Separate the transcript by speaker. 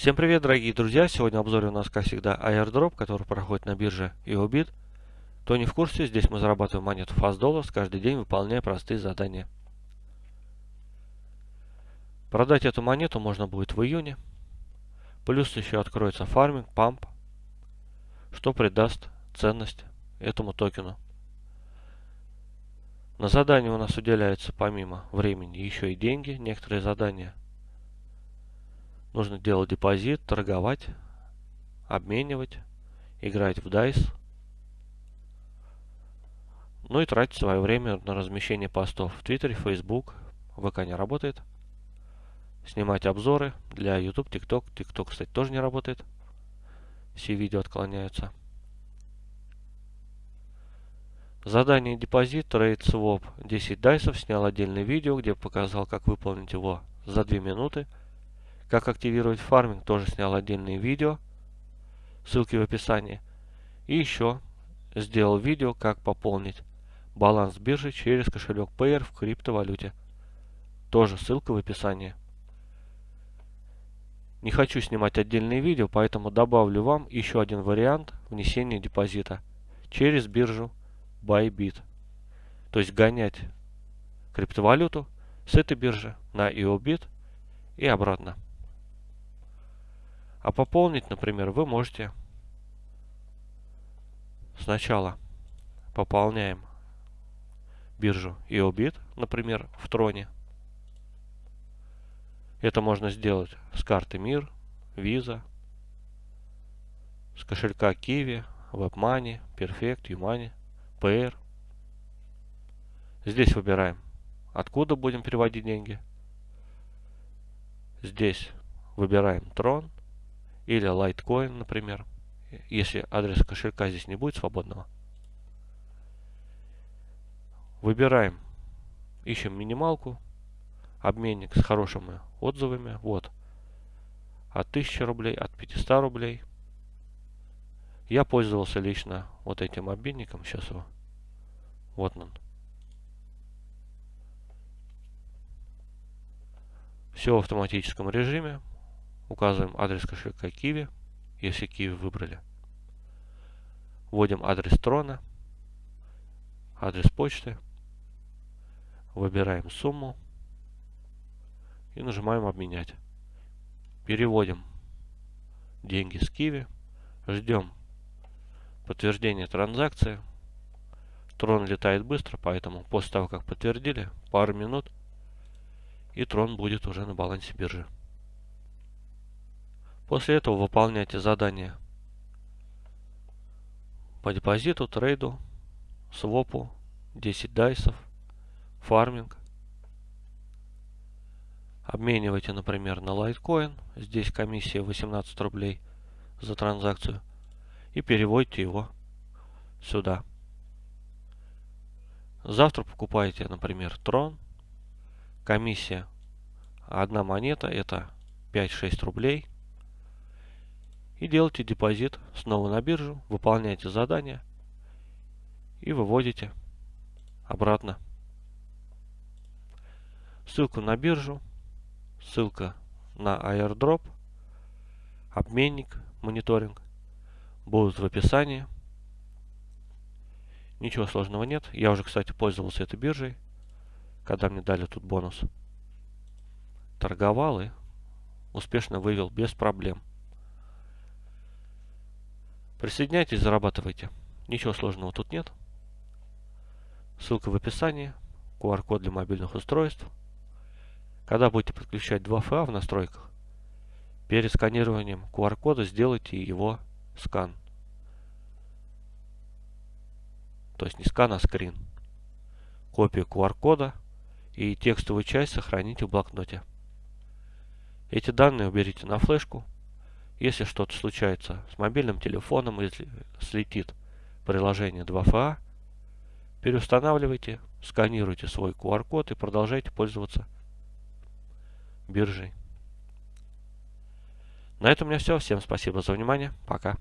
Speaker 1: Всем привет, дорогие друзья! Сегодня в обзоре у нас, как всегда, airdrop, который проходит на бирже EOBIT. Кто не в курсе, здесь мы зарабатываем монету Fast Dollars каждый день, выполняя простые задания. Продать эту монету можно будет в июне. Плюс еще откроется фарминг, памп, что придаст ценность этому токену. На задание у нас уделяется помимо времени еще и деньги, некоторые задания Нужно делать депозит, торговать, обменивать, играть в DICE. Ну и тратить свое время на размещение постов в Твиттере, Facebook. ВК не работает. Снимать обзоры для YouTube, TikTok. TikTok, кстати, тоже не работает. Все видео отклоняются. Задание депозит, trade, swap 10 дайсов. Снял отдельное видео, где показал, как выполнить его за 2 минуты. Как активировать фарминг, тоже снял отдельное видео. Ссылки в описании. И еще сделал видео, как пополнить баланс биржи через кошелек Payer в криптовалюте. Тоже ссылка в описании. Не хочу снимать отдельные видео, поэтому добавлю вам еще один вариант внесения депозита через биржу Bybit. То есть гонять криптовалюту с этой биржи на EOBIT и обратно. А пополнить, например, вы можете сначала пополняем биржу EOBIT, например, в Троне. Это можно сделать с карты Мир, Visa, с кошелька Kiwi, WebMoney, Perfect, Umani, PR. Здесь выбираем, откуда будем переводить деньги. Здесь выбираем Tron или Litecoin, например, если адрес кошелька здесь не будет свободного. Выбираем, ищем минималку, обменник с хорошими отзывами, вот, от 1000 рублей, от 500 рублей. Я пользовался лично вот этим обменником, сейчас его, вот он. Все в автоматическом режиме. Указываем адрес кошелька Kiwi, если Kiwi выбрали. Вводим адрес трона, адрес почты. Выбираем сумму и нажимаем обменять. Переводим деньги с Kiwi. Ждем подтверждения транзакции. Трон летает быстро, поэтому после того, как подтвердили, пару минут, и трон будет уже на балансе биржи. После этого выполняйте задания по депозиту, трейду, свопу, 10 дайсов, фарминг. Обменивайте, например, на лайткоин. Здесь комиссия 18 рублей за транзакцию. И переводите его сюда. Завтра покупаете, например, трон. Комиссия одна монета это 5-6 рублей и делаете депозит снова на биржу, выполняете задание и выводите обратно. Ссылку на биржу, ссылка на airdrop, обменник, мониторинг будут в описании. Ничего сложного нет. Я уже, кстати, пользовался этой биржей, когда мне дали тут бонус. Торговал и успешно вывел без проблем. Присоединяйтесь, зарабатывайте. Ничего сложного тут нет. Ссылка в описании. QR-код для мобильных устройств. Когда будете подключать 2FA в настройках, перед сканированием QR-кода сделайте его скан. То есть не скан, а скрин. Копию QR-кода и текстовую часть сохраните в блокноте. Эти данные уберите на флешку если что-то случается с мобильным телефоном, если слетит приложение 2FA, переустанавливайте, сканируйте свой QR-код и продолжайте пользоваться биржей. На этом у меня все. Всем спасибо за внимание. Пока.